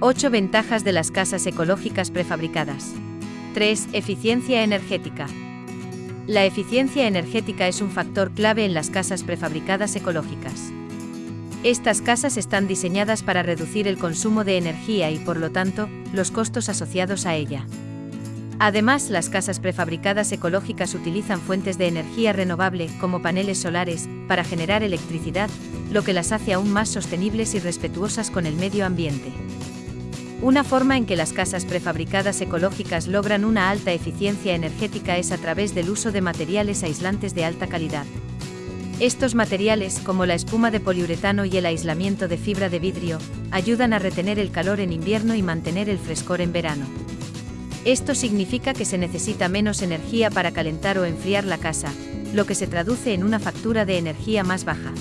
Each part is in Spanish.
8 ventajas de las casas ecológicas prefabricadas. 3. Eficiencia energética. La eficiencia energética es un factor clave en las casas prefabricadas ecológicas. Estas casas están diseñadas para reducir el consumo de energía y por lo tanto, los costos asociados a ella. Además, las casas prefabricadas ecológicas utilizan fuentes de energía renovable, como paneles solares, para generar electricidad, lo que las hace aún más sostenibles y respetuosas con el medio ambiente. Una forma en que las casas prefabricadas ecológicas logran una alta eficiencia energética es a través del uso de materiales aislantes de alta calidad. Estos materiales, como la espuma de poliuretano y el aislamiento de fibra de vidrio, ayudan a retener el calor en invierno y mantener el frescor en verano. Esto significa que se necesita menos energía para calentar o enfriar la casa, lo que se traduce en una factura de energía más baja.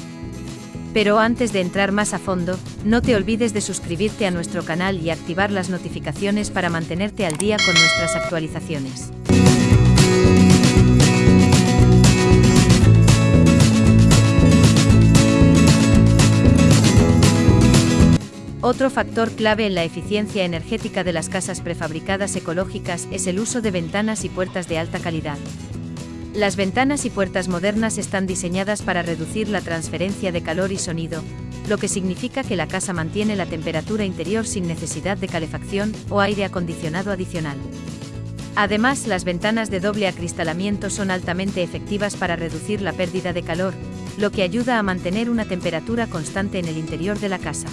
Pero antes de entrar más a fondo, no te olvides de suscribirte a nuestro canal y activar las notificaciones para mantenerte al día con nuestras actualizaciones. Otro factor clave en la eficiencia energética de las casas prefabricadas ecológicas es el uso de ventanas y puertas de alta calidad. Las ventanas y puertas modernas están diseñadas para reducir la transferencia de calor y sonido, lo que significa que la casa mantiene la temperatura interior sin necesidad de calefacción o aire acondicionado adicional. Además, las ventanas de doble acristalamiento son altamente efectivas para reducir la pérdida de calor, lo que ayuda a mantener una temperatura constante en el interior de la casa.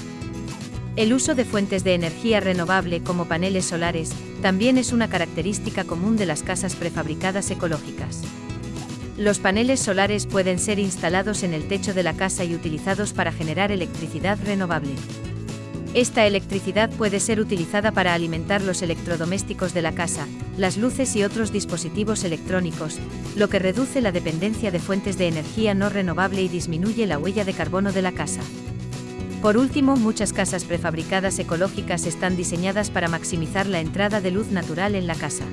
El uso de fuentes de energía renovable como paneles solares también es una característica común de las casas prefabricadas ecológicas. Los paneles solares pueden ser instalados en el techo de la casa y utilizados para generar electricidad renovable. Esta electricidad puede ser utilizada para alimentar los electrodomésticos de la casa, las luces y otros dispositivos electrónicos, lo que reduce la dependencia de fuentes de energía no renovable y disminuye la huella de carbono de la casa. Por último, muchas casas prefabricadas ecológicas están diseñadas para maximizar la entrada de luz natural en la casa.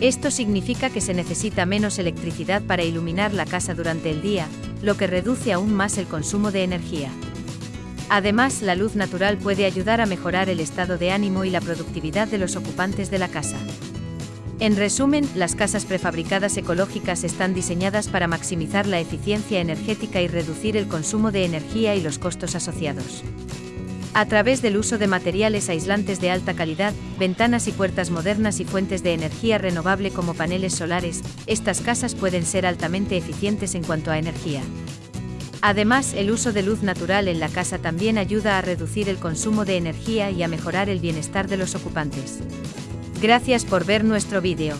Esto significa que se necesita menos electricidad para iluminar la casa durante el día, lo que reduce aún más el consumo de energía. Además, la luz natural puede ayudar a mejorar el estado de ánimo y la productividad de los ocupantes de la casa. En resumen, las casas prefabricadas ecológicas están diseñadas para maximizar la eficiencia energética y reducir el consumo de energía y los costos asociados. A través del uso de materiales aislantes de alta calidad, ventanas y puertas modernas y fuentes de energía renovable como paneles solares, estas casas pueden ser altamente eficientes en cuanto a energía. Además, el uso de luz natural en la casa también ayuda a reducir el consumo de energía y a mejorar el bienestar de los ocupantes. Gracias por ver nuestro vídeo.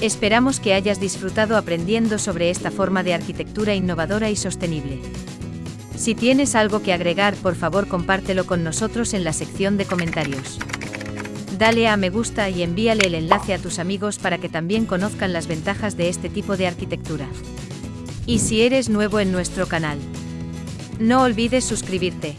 Esperamos que hayas disfrutado aprendiendo sobre esta forma de arquitectura innovadora y sostenible. Si tienes algo que agregar, por favor compártelo con nosotros en la sección de comentarios. Dale a me gusta y envíale el enlace a tus amigos para que también conozcan las ventajas de este tipo de arquitectura. Y si eres nuevo en nuestro canal, no olvides suscribirte.